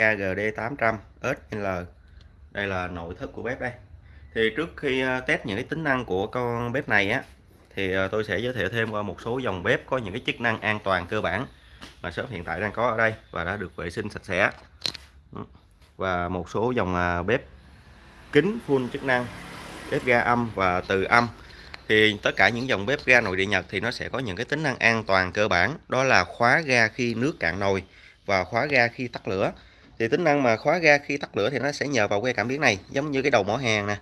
KGD 800 SL đây là nội thất của bếp đây. Thì trước khi ờ, test những cái tính năng của con bếp này á, thì ờ, tôi sẽ giới thiệu thêm qua một số dòng bếp có những cái chức năng an toàn cơ bản mà shop hiện tại đang có ở đây và đã được vệ sinh sạch sẽ. Ừ. Và một số dòng ờ, bếp kính full chức năng, bếp ga âm và từ âm. Thì tất cả những dòng bếp ga nội địa Nhật thì nó sẽ có những cái tính năng an toàn cơ bản. Đó là khóa ga khi nước cạn nồi và khóa ga khi tắt lửa thì tính năng mà khóa ga khi tắt lửa thì nó sẽ nhờ vào que cảm biến này giống như cái đầu mỏ hàng nè.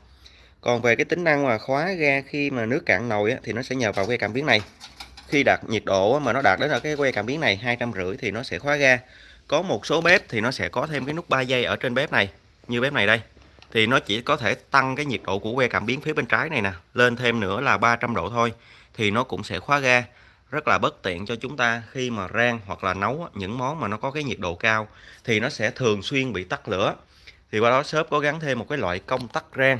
Còn về cái tính năng mà khóa ga khi mà nước cạn nồi á, thì nó sẽ nhờ vào que cảm biến này. Khi đạt nhiệt độ mà nó đạt đến ở cái que cảm biến này hai trăm rưỡi thì nó sẽ khóa ga. Có một số bếp thì nó sẽ có thêm cái nút 3 giây ở trên bếp này như bếp này đây. Thì nó chỉ có thể tăng cái nhiệt độ của que cảm biến phía bên trái này nè lên thêm nữa là 300 độ thôi thì nó cũng sẽ khóa ga rất là bất tiện cho chúng ta khi mà rang hoặc là nấu những món mà nó có cái nhiệt độ cao thì nó sẽ thường xuyên bị tắt lửa. Thì qua đó shop có gắn thêm một cái loại công tắc rang,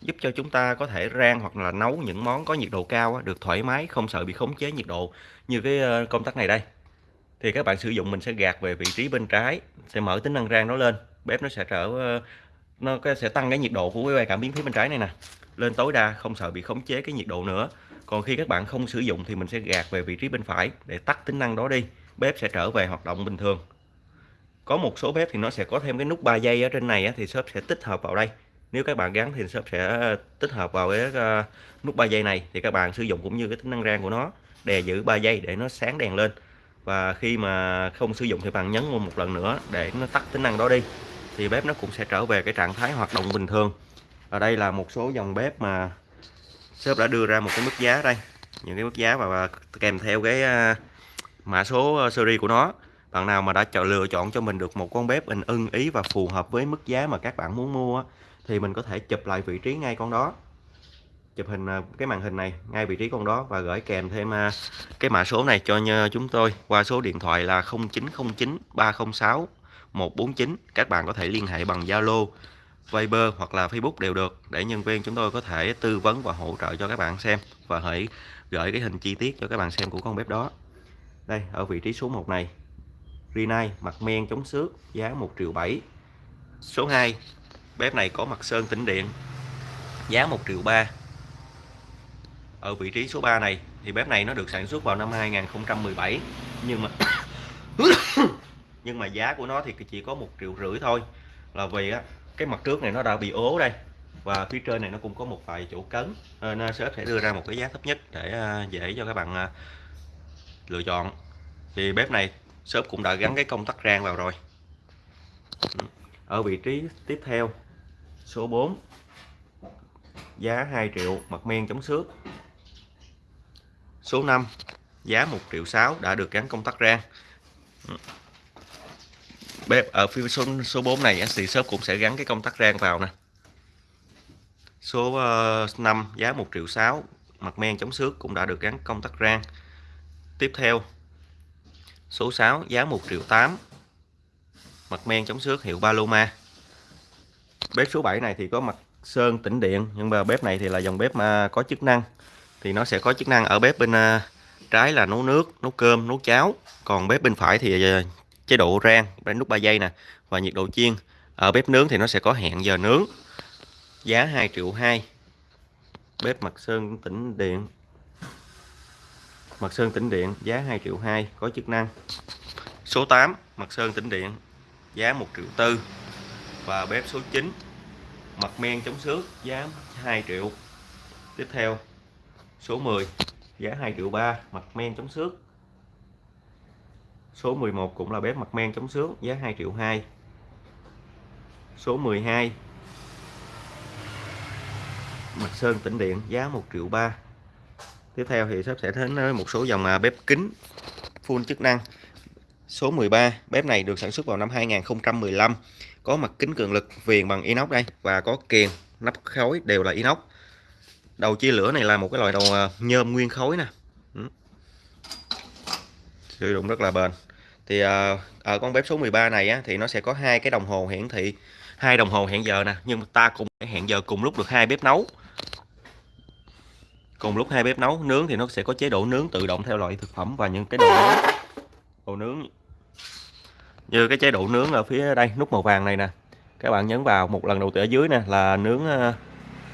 giúp cho chúng ta có thể rang hoặc là nấu những món có nhiệt độ cao được thoải mái, không sợ bị khống chế nhiệt độ như cái ờ, công tắc này đây. Thì các bạn sử dụng mình sẽ gạt về vị trí bên trái, sẽ mở tính năng rang nó lên, bếp nó sẽ trở ờ, nó sẽ tăng cái nhiệt độ của cái cảm biến phía bên trái này nè. Lên tối đa không sợ bị khống chế cái nhiệt độ nữa còn khi các bạn không sử dụng thì mình sẽ gạt về vị trí bên phải để tắt tính năng đó đi. Bếp sẽ trở về hoạt động bình thường. Có một số bếp thì nó sẽ có thêm cái nút 3 giây ở trên này thì shop sẽ tích hợp vào đây. Nếu các bạn gắn thì shop sẽ ờ, tích hợp vào cái ờ, nút 3 giây này thì các bạn sử dụng cũng như cái tính năng rang của nó, đè giữ 3 giây để nó sáng đèn lên. Và khi mà không sử dụng thì bạn nhấn một lần nữa để nó tắt tính năng đó đi, thì bếp nó cũng sẽ trở về cái trạng thái hoạt động bình thường. Ở đây là một số dòng bếp mà shop đã đưa ra một cái mức giá đây. Những cái mức giá và kèm theo cái à, mã số à, series của nó. Bạn nào mà đã chọn, lựa chọn cho mình được một con bếp mình ưng ý và phù hợp với mức giá mà các bạn muốn mua thì mình có thể chụp lại vị trí ngay con đó. Chụp hình à, cái màn hình này ngay vị trí con đó và gửi kèm thêm cái mã số này cho chúng tôi qua số điện thoại là 0909 306 149 các bạn có thể liên hệ bằng Zalo Viber hoặc là Facebook đều được. Để nhân viên chúng tôi có thể tư vấn và hỗ trợ cho các bạn xem và hãy gửi cái hình chi tiết cho các bạn xem của con bếp đó. Đây, ở vị trí số 1 này. Rinnai mặt men chống xước, giá 1 triệu 7 số 2 bếp này có mặt sơn tĩnh điện, giá 1 triệu 3 ở vị trí số 3 này, thì bếp này nó được sản xuất vào năm 2017 nhưng mà nhưng mà giá của nó thì chỉ có một triệu rưỡi thôi. Là vì á cái mặt trước này nó đã bị ố đây. Và phía trên này nó cũng có một vài chỗ cấn. Ờ, Nên sếp sẽ đưa ra một cái giá thấp nhất để ờ, dễ cho các bạn ờ, lựa chọn. Thì bếp này shop cũng đã gắn cái công tắc rang vào rồi. Ở vị trí tiếp theo, số 4 giá 2 triệu mặt men chống xước. Số 5 giá 1 triệu 6 đã được gắn công tắc rang bếp ở phía số số 4 này thì shop cũng sẽ gắn cái công tắc rang vào nè. Số ờ, uh, 5 giá 1 triệu 6 mặt men chống xước cũng đã được gắn công tắc rang. Tiếp theo số 6 giá 1 triệu 8 mặt men chống xước hiệu Paloma. Bếp số 7 này thì có mặt sơn tĩnh điện nhưng mà bếp này thì là dòng bếp mà có chức năng. Thì nó sẽ có chức năng ở bếp bên uh, trái là nấu nước nấu cơm nấu cháo. Còn bếp bên phải thì uh, chế độ rang bên nút 3 giây nè, và nhiệt độ chiên. Ở bếp nướng thì nó sẽ có hẹn giờ nướng. Giá 2 triệu 2 bếp mặt sơn tĩnh điện. Mặt sơn tĩnh điện, giá 2 triệu 2 có chức năng. Số 8 mặt sơn tĩnh điện, giá 1 triệu 4 và bếp số 9 mặt men chống xước, giá 2 triệu. Tiếp theo, số 10 giá 2 triệu 3 mặt men chống xước. Số 11 cũng là bếp mặt men chống xước giá 2 triệu 2 Số 12 Mặt sơn tĩnh điện, giá 1 triệu 3 Tiếp theo thì shop sẽ đến một số dòng à, bếp kính, full chức năng. Số 13 bếp này được sản xuất vào năm 2015 Có mặt kính cường lực, viền bằng inox đây, Và có kiềng, nắp khối đều là inox. Đầu chia lửa này là một cái loại đầu à, nhôm nguyên khối nè. Ừ. Sử dụng rất là bền thì ờ, ở con bếp số 13 này á, thì nó sẽ có hai cái đồng hồ hiển thị. Hai đồng hồ hẹn giờ nè nhưng ta cũng hẹn giờ cùng lúc được hai bếp nấu. Cùng lúc hai bếp nấu nướng thì nó sẽ có chế độ nướng tự động theo loại thực phẩm và những cái đồ nướng. Đồ nướng như cái chế độ nướng ở phía đây nút màu vàng này nè. Các bạn nhấn vào một lần đầu tiên ở dưới nè là nướng ờ,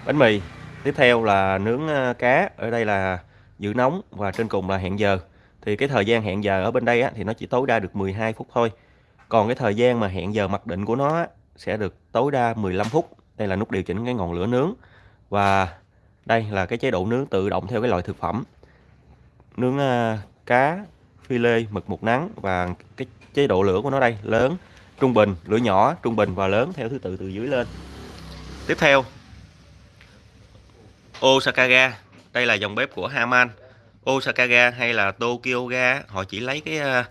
bánh mì. Tiếp theo là nướng ờ, cá ở đây là giữ nóng và trên cùng là hẹn giờ thì cái thời gian hẹn giờ ở bên đây á, thì nó chỉ tối đa được 12 phút thôi. Còn cái thời gian mà hẹn giờ mặc định của nó á, sẽ được tối đa 15 phút. Đây là nút điều chỉnh cái ngọn lửa nướng. Và đây là cái chế độ nướng tự động theo cái loại thực phẩm. Nướng uh, cá phi lê mực một nắng và cái chế độ lửa của nó đây lớn trung bình lửa nhỏ trung bình và lớn theo thứ tự từ dưới lên. Tiếp theo Osaka ga đây là dòng bếp của Haman. Osaka ga hay là Tokyo ga họ chỉ lấy cái ờ,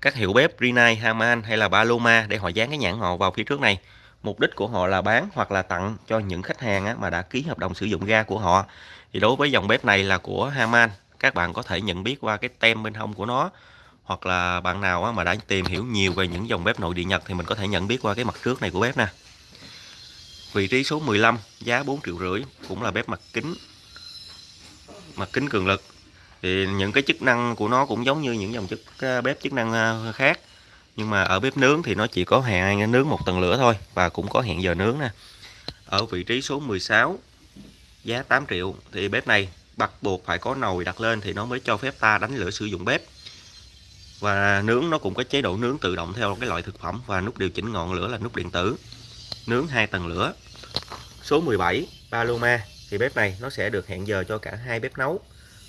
các hiệu bếp Rinnai, Haman hay là Paloma để họ dán cái nhãn họ vào phía trước này. Mục đích của họ là bán hoặc là tặng cho những khách hàng mà đã ký hợp đồng sử dụng ga của họ. Thì đối với dòng bếp này là của Haman các bạn có thể nhận biết qua cái tem bên hông của nó. Hoặc là bạn nào mà đã tìm hiểu nhiều về những dòng bếp nội địa Nhật thì mình có thể nhận biết qua cái mặt trước này của bếp nè. Vị trí số 15 giá 4 triệu rưỡi cũng là bếp mặt kính mặt kính cường lực, thì những cái chức năng của nó cũng giống như những dòng chức ờ, bếp chức năng ờ, khác. Nhưng mà ở bếp nướng thì nó chỉ có hẹn ờ, nướng một tầng lửa thôi và cũng có hẹn giờ nướng nè. Ở vị trí số 16 giá 8 triệu, thì bếp này bắt buộc phải có nồi đặt lên thì nó mới cho phép ta đánh lửa sử dụng bếp. Và nướng nó cũng có chế độ nướng tự động theo cái loại thực phẩm và nút điều chỉnh ngọn lửa là nút điện tử. Nướng hai tầng lửa. Số 17 Paloma thì bếp này nó sẽ được hẹn giờ cho cả hai bếp nấu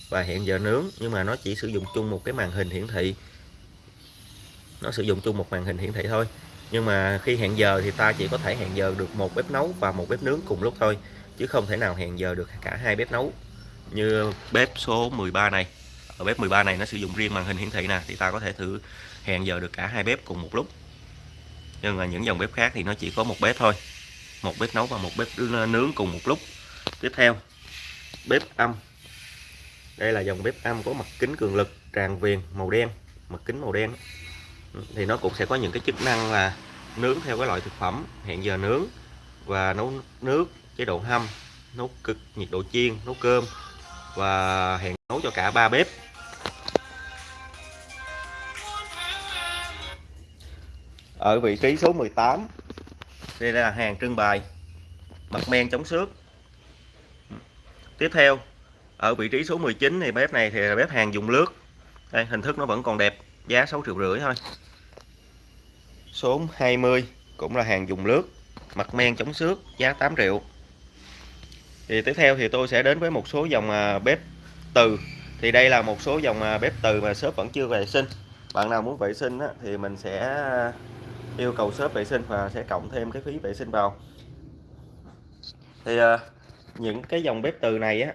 và hẹn giờ nướng, nhưng mà nó chỉ sử dụng chung một cái màn hình hiển thị. Nó sử dụng chung một màn hình hiển thị thôi, nhưng mà khi hẹn giờ thì ta chỉ có thể hẹn giờ được một bếp nấu và một bếp nướng cùng lúc thôi, chứ không thể nào hẹn giờ được cả hai bếp nấu. Như bếp số 13 này, ở bếp 13 này nó sử dụng riêng màn hình hiển thị nè, thì ta có thể thử hẹn giờ được cả hai bếp cùng một lúc. Nhưng mà những dòng bếp khác thì nó chỉ có một bếp thôi, một bếp nấu và một bếp nướng cùng một lúc tiếp theo, bếp âm. Đây là dòng bếp âm có mặt kính cường lực, tràn viền màu đen, mặt kính màu đen. Thì nó cũng sẽ có những cái chức năng là nướng theo cái loại thực phẩm, hẹn giờ nướng và nấu nước, chế độ hâm, nấu cực, nhiệt độ chiên, nấu cơm và hẹn nấu cho cả ba bếp. Ở vị trí số 18 đây là hàng trưng bày, mặt men chống xước tiếp theo ở vị trí số 19 thì bếp này thì là bếp hàng dùng lướt. Đây hình thức nó vẫn còn đẹp giá 6 triệu rưỡi thôi. Số 20 cũng là hàng dùng lướt mặt men chống xước giá 8 triệu. Thì tiếp theo thì tôi sẽ đến với một số dòng à, bếp từ. Thì đây là một số dòng à, bếp từ mà shop vẫn chưa vệ sinh. Bạn nào muốn vệ sinh á, thì mình sẽ à, yêu cầu shop vệ sinh và sẽ cộng thêm cái phí vệ sinh vào. Thì những cái dòng bếp từ này á,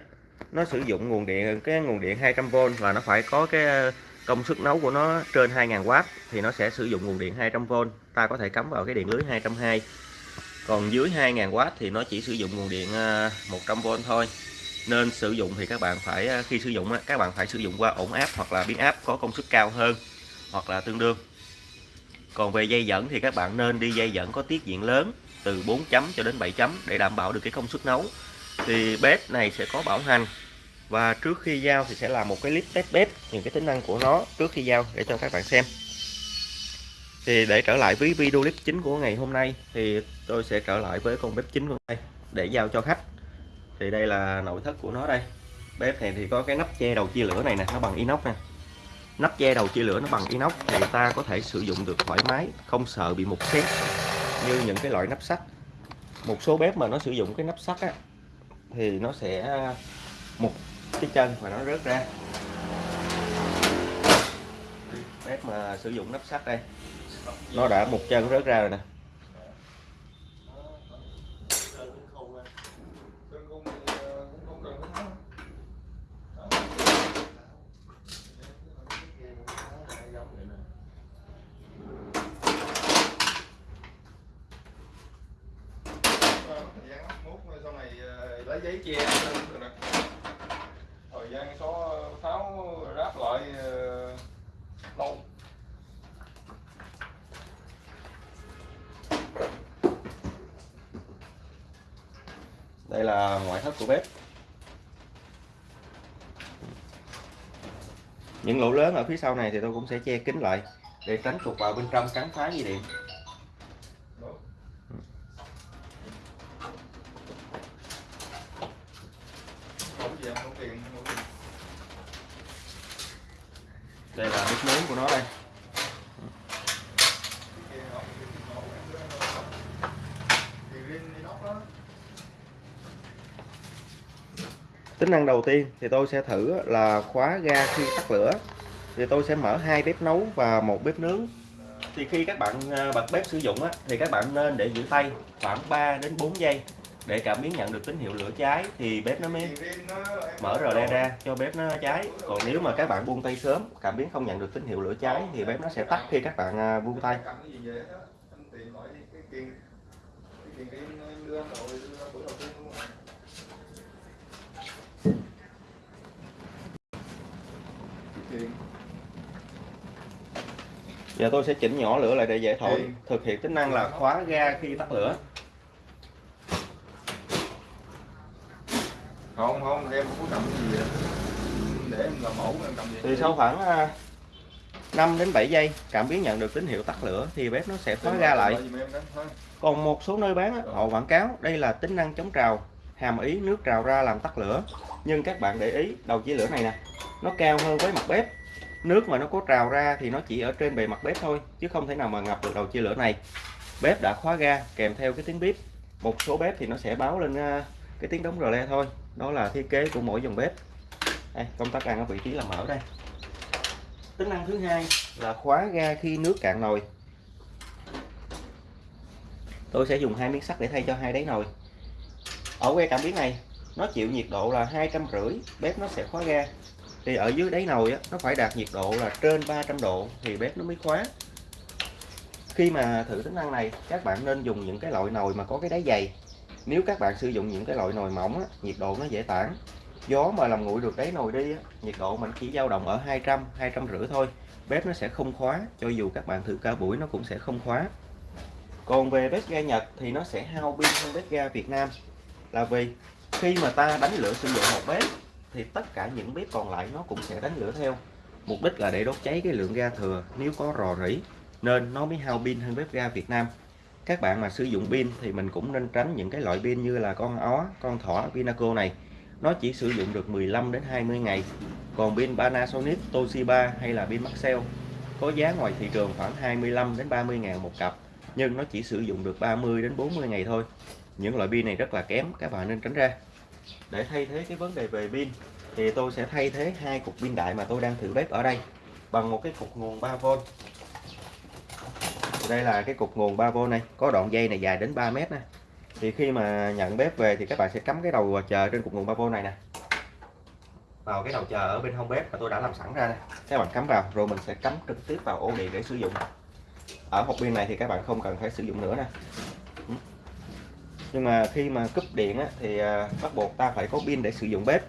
nó sử dụng nguồn điện, cái nguồn điện 200V và nó phải có cái ờ, công suất nấu của nó trên 2000W thì nó sẽ sử dụng nguồn điện 200V ta có thể cắm vào cái điện lưới 220 còn dưới 2000W thì nó chỉ sử dụng nguồn điện ờ, 100V thôi. Nên sử dụng thì các bạn phải ờ, khi sử dụng các bạn phải sử dụng qua ổn áp hoặc là biến áp có công suất cao hơn hoặc là tương đương. Còn về dây dẫn thì các bạn nên đi dây dẫn có tiết diện lớn từ 4 chấm cho đến 7 chấm để đảm bảo được cái công suất nấu thì bếp này sẽ có bảo hành. Và trước khi giao thì sẽ làm một cái clip test bếp, những cái tính năng của nó trước khi giao để cho các bạn xem. Thì để trở lại với video clip chính của ngày hôm nay, thì tôi sẽ trở lại với con bếp chính của đây để giao cho khách. Thì đây là nội thất của nó đây. Bếp này thì có cái nắp che đầu chia lửa này nè, nó bằng inox nè. Nắp che đầu chia lửa nó bằng inox thì ta có thể sử dụng được thoải mái, không sợ bị mục xét như những cái loại nắp sắt. Một số bếp mà nó sử dụng cái nắp sắt á thì nó sẽ à, một cái chân và nó rớt ra. Bếp mà sử dụng nắp sắt đây, nó đã một chân rớt ra rồi nè lấy giấy che được nè thời gian số tháo ráp lại ờ, lâu đây là ngoại thất của bếp. Những lỗ lớn ở phía sau này thì tôi cũng sẽ che kín lại để tránh trục vào bên trong cắn phá dây điện đây là bếp nướng của nó đây tính năng đầu tiên thì tôi sẽ thử là khóa ga khi tắt lửa. Thì tôi sẽ mở hai bếp nấu và một bếp nướng. Thì khi các bạn à, bật bếp sử dụng á, thì các bạn nên để giữ tay khoảng 3 đến 4 giây để cảm biến nhận được tín hiệu lửa cháy thì bếp nó mới mở rờ le ra cho bếp nó cháy. Còn nếu mà các bạn buông tay sớm cảm biến không nhận được tín hiệu lửa cháy thì bếp nó sẽ tắt khi các bạn à, buông tay. Giờ tôi sẽ chỉnh nhỏ lửa lại để dễ thổi. Thực hiện tính năng là khóa ga khi tắt lửa. Không không em không có cầm gì vậy để em làm mẫu em cầm gì thì sau khoảng 5 đến 7 giây cảm biến nhận được tín hiệu tắt lửa thì bếp nó sẽ khóa ga lại. còn một số nơi bán họ quảng cáo đây là tính năng chống trào hàm ý nước trào ra làm tắt lửa. Nhưng các bạn để ý đầu chia lửa này nè nó cao hơn với mặt bếp. Nước mà nó có trào ra thì nó chỉ ở trên bề mặt bếp thôi chứ không thể nào mà ngập được đầu chia lửa này. Bếp đã khóa ga kèm theo cái tiếng bếp một số bếp thì nó sẽ báo lên ờ, cái tiếng đóng rờ le thôi. Đó là thiết kế của mỗi dòng bếp. Đây, công tắc ăn ở vị trí là mở đây. Tính năng thứ hai là khóa ga khi nước cạn nồi. Tôi sẽ dùng hai miếng sắt để thay cho hai đáy nồi ở que cảm biến này nó chịu nhiệt độ là hai trăm rưỡi bếp nó sẽ khóa ga. Thì ở dưới đáy nồi á, nó phải đạt nhiệt độ là trên 300 độ thì bếp nó mới khóa. Khi mà thử tính năng này các bạn nên dùng những cái loại nồi mà có cái đáy dày. Nếu các bạn sử dụng những cái loại nồi mỏng á, nhiệt độ nó dễ tản. Gió mà làm nguội được đáy nồi đi á, nhiệt độ mình chỉ dao động ở 200 200 rưỡi thôi. Bếp nó sẽ không khóa cho dù các bạn thử cả buổi nó cũng sẽ không khóa. Còn về bếp ga Nhật thì nó sẽ hao pin hơn bếp ga Việt Nam là vì khi mà ta đánh lửa sử dụng một bếp, thì tất cả những bếp còn lại nó cũng sẽ đánh lửa theo. Mục đích là để đốt cháy cái lượng ga thừa nếu có rò rỉ, nên nó mới hao pin hơn bếp ga Việt Nam. Các bạn mà sử dụng pin thì mình cũng nên tránh những cái loại pin như là con ó, con thỏ Vinaco này. Nó chỉ sử dụng được 15 đến 20 ngày. Còn pin Panasonic, Toshiba hay là pin Maxell có giá ngoài thị trường khoảng 25 đến 30 ngàn một cặp, nhưng nó chỉ sử dụng được 30 đến 40 ngày thôi những loại pin này rất là kém, các bạn nên tránh ra. Để thay thế cái vấn đề về pin, thì tôi sẽ thay thế hai cục pin đại mà tôi đang thử bếp ở đây bằng một cái cục nguồn 3V đây là cái cục nguồn 3V này, có đoạn dây này dài đến 3 mét nè. Thì khi mà nhận bếp về thì các bạn sẽ cắm cái đầu chờ trên cục nguồn 3V này nè. Vào cái đầu chờ ở bên hông bếp mà tôi đã làm sẵn ra nè. Các bạn cắm vào, rồi mình sẽ cắm trực tiếp vào ổ điện để sử dụng. Ở hộp pin này thì các bạn không cần phải sử dụng nữa nè nhưng mà khi mà cúp điện á, thì à, bắt buộc ta phải có pin để sử dụng bếp.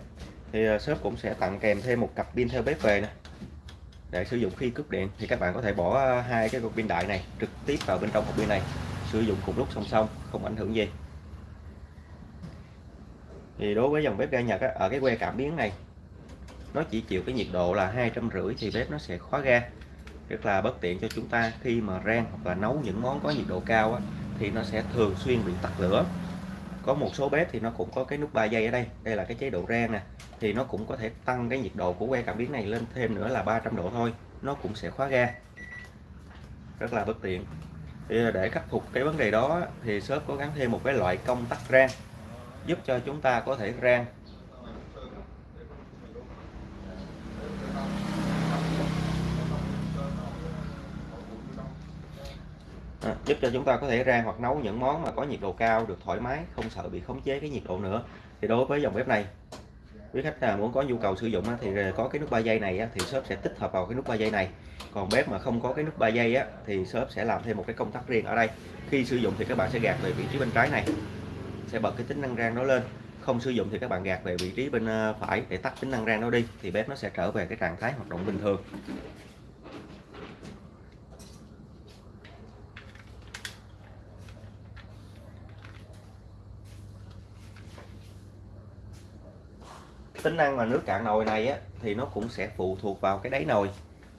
Thì à, shop cũng sẽ tặng kèm thêm một cặp pin theo bếp về nè để sử dụng khi cúp điện. Thì các bạn có thể bỏ à, hai cái cục pin đại này trực tiếp vào bên trong cục pin này sử dụng cùng lúc song song không ảnh hưởng gì. Thì đối với dòng bếp ga Nhật á, ở cái que cảm biến này nó chỉ chịu cái nhiệt độ là hai trăm rưỡi thì bếp nó sẽ khóa ga. Rất là bất tiện cho chúng ta khi mà rang hoặc là nấu những món có nhiệt độ cao á, thì nó sẽ thường xuyên bị tắt lửa. Có một số bếp thì nó cũng có cái nút 3 giây ở đây. Đây là cái chế độ rang nè. Thì nó cũng có thể tăng cái nhiệt độ của que cảm biến này lên thêm nữa là 300 độ thôi. Nó cũng sẽ khóa ga. Rất là bất tiện. Thì để khắc phục cái vấn đề đó thì shop có gắn thêm một cái loại công tắc rang giúp cho chúng ta có thể rang à, giúp cho chúng ta có thể rang hoặc nấu những món mà có nhiệt độ cao được thoải mái không sợ bị khống chế cái nhiệt độ nữa. Thì đối với dòng bếp này quý khách nào muốn có nhu cầu sử dụng thì có cái nút 3 giây này thì shop sẽ tích hợp vào cái nút 3 giây này. Còn bếp mà không có cái nút 3 giây á, thì shop sẽ làm thêm một cái công tắc riêng ở đây. Khi sử dụng thì các bạn sẽ gạt về vị trí bên trái này sẽ bật cái tính năng rang nó lên. Không sử dụng thì các bạn gạt về vị trí bên ờ, phải để tắt tính năng rang nó đi thì bếp nó sẽ trở về cái trạng thái hoạt động bình thường. Tính năng mà nước cạn nồi này á, thì nó cũng sẽ phụ thuộc vào cái đáy nồi.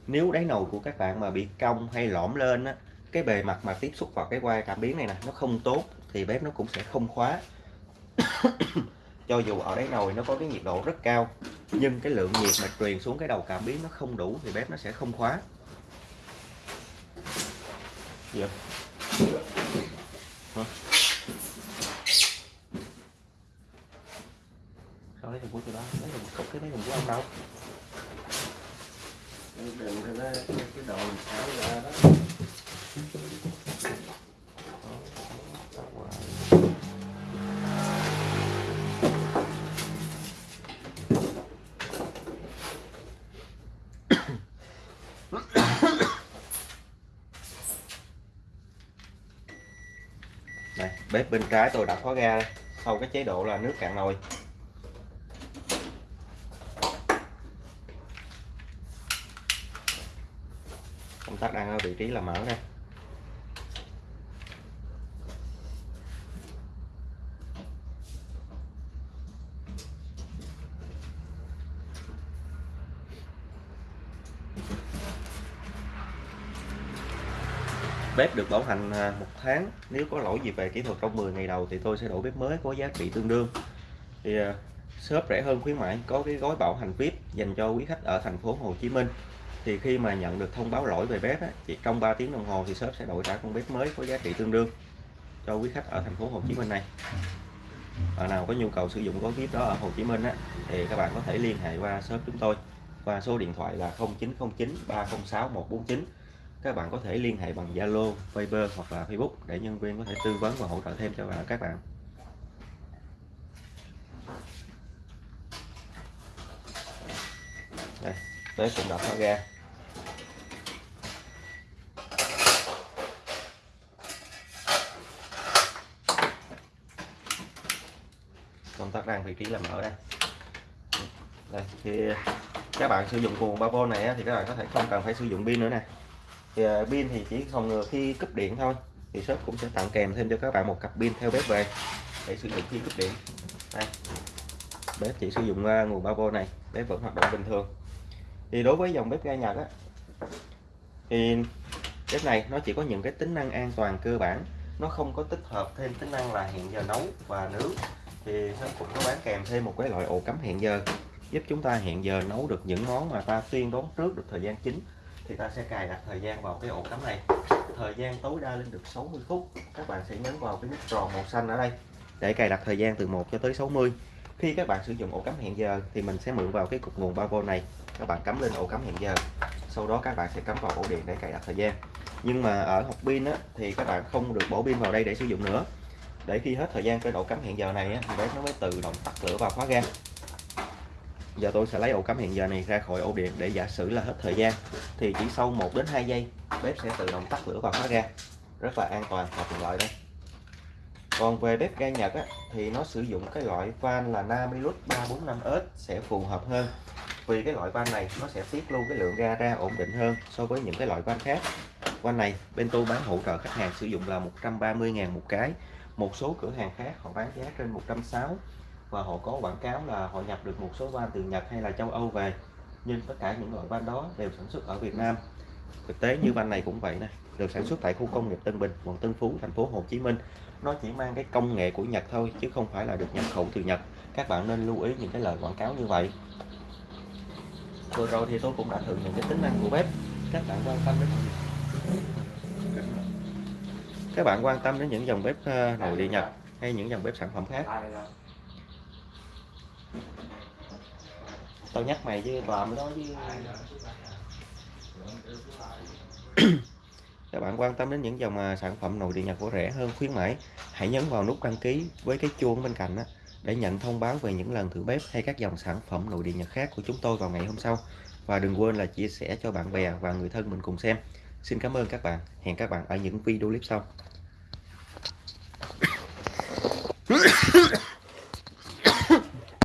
Nếu đáy nồi của các bạn mà bị cong hay lõm lên á cái bề mặt mà tiếp xúc vào cái quai cảm biến này nè nó không tốt thì bếp nó cũng sẽ không khóa. Cho dù ở đáy nồi nó có cái nhiệt độ rất cao nhưng cái lượng nhiệt mà truyền xuống cái đầu cảm biến nó không đủ thì bếp nó sẽ không khóa. Yeah không? Hả? Sao lấy thùng của tôi đó lấy thùng cốc cái lấy thùng của ông đâu đừng cho nó cái đồ ra đó Đây, bếp bên trái tôi đã khóa ga đây. sau cái chế độ là nước cạn nồi công tắc đang ở vị trí là mở đây bếp được bảo hành à, một tháng. Nếu có lỗi gì về kỹ thuật trong 10 ngày đầu thì tôi sẽ đổi bếp mới có giá trị tương đương. Thì à, shop rẻ hơn khuyến mãi, có cái gói bảo hành VIP dành cho quý khách ở thành phố Hồ Chí Minh thì khi mà nhận được thông báo lỗi về bếp á, chỉ trong 3 tiếng đồng hồ thì shop sẽ đổi trả con bếp mới có giá trị tương đương cho quý khách ở thành phố Hồ Chí Minh này. Bạn nào có nhu cầu sử dụng gói bếp đó ở Hồ Chí Minh á, thì các bạn có thể liên hệ qua shop chúng tôi. Qua số điện thoại là 0909 306 149 các bạn có thể liên hệ bằng Zalo, Viber hoặc là Facebook để nhân viên có thể tư vấn và hỗ trợ thêm cho các bạn. Đây, bếp cũng đã nó ra Công tắc đang vị trí là mở đây. Đây, thì các bạn sử dụng nguồn 3V này thì các bạn có thể không cần phải sử dụng pin nữa nè. Thì à, pin thì chỉ phòng ngừa khi cúp điện thôi, thì shop cũng sẽ tặng kèm thêm cho các bạn một cặp pin theo bếp về để sử dụng khi cúp điện. Đây, bếp chỉ sử dụng à, nguồn 3V này, bếp vẫn hoạt động bình thường thì đối với dòng bếp ga Nhật á, thì bếp này nó chỉ có những cái tính năng an toàn cơ bản. Nó không có tích hợp thêm tính năng là hẹn giờ nấu và nướng. Thì nó cũng có bán kèm thêm một cái loại ổ cắm hẹn giờ, giúp chúng ta hẹn giờ nấu được những món mà ta tiên đoán trước được thời gian chính. Thì ta sẽ cài đặt thời gian vào cái ổ cắm này. Thời gian tối đa lên được 60 phút. Các bạn sẽ nhấn vào cái nút tròn màu xanh ở đây để cài đặt thời gian từ 1 cho tới 60 khi các bạn sử dụng ổ cắm hẹn giờ thì mình sẽ mượn vào cái cục nguồn 3V này các bạn cắm lên ổ cắm hẹn giờ. Sau đó các bạn sẽ cắm vào ổ điện để cài đặt thời gian. Nhưng mà ở hộp pin á, thì các bạn không được bổ pin vào đây để sử dụng nữa. Để khi hết thời gian cái ổ cắm hẹn giờ này á, thì bếp nó mới tự động tắt lửa và khóa ga. Giờ tôi sẽ lấy ổ cắm hẹn giờ này ra khỏi ổ điện để giả sử là hết thời gian. Thì chỉ sau 1 đến 2 giây bếp sẽ tự động tắt lửa và khóa ga. Rất là an toàn và tiện lợi đây. Còn về bếp ga Nhật á, thì nó sử dụng cái loại van là Namilus 345S sẽ phù hợp hơn vì cái loại van này nó sẽ tiết luôn cái lượng ga ra ổn định hơn so với những cái loại van khác. Van này bên tôi bán hỗ trợ khách hàng sử dụng là 130.000 một cái. Một số cửa hàng khác họ bán giá trên 160 và họ có quảng cáo là họ nhập được một số van từ Nhật hay là châu Âu về. Nhưng tất cả những loại van đó đều sản xuất ở Việt Nam. Thực tế như van này cũng vậy nè, được sản xuất tại khu công nghiệp Tân Bình, quận Tân Phú, thành phố Hồ Chí Minh. Nó chỉ mang cái công nghệ của Nhật thôi, chứ không phải là được nhập khẩu từ Nhật. Các bạn nên lưu ý những cái lời quảng cáo như vậy vừa rồi thì tôi cũng đã thử những cái tính năng của bếp các bạn quan tâm đến các bạn quan tâm đến những dòng bếp ờ, nội địa Nhật hay những dòng bếp sản phẩm khác? Tao nhắc mày chứ làm đó chứ. Các bạn quan tâm đến những dòng ờ, sản phẩm nội địa Nhật của rẻ hơn khuyến mãi hãy nhấn vào nút đăng ký với cái chuông bên cạnh đó, để nhận thông báo về những lần thử bếp hay các dòng sản phẩm nội địa Nhật khác của chúng tôi vào ngày hôm sau. Và đừng quên là chia sẻ cho bạn bè và người thân mình cùng xem. Xin cảm ơn các bạn. Hẹn các bạn ở những video clip sau.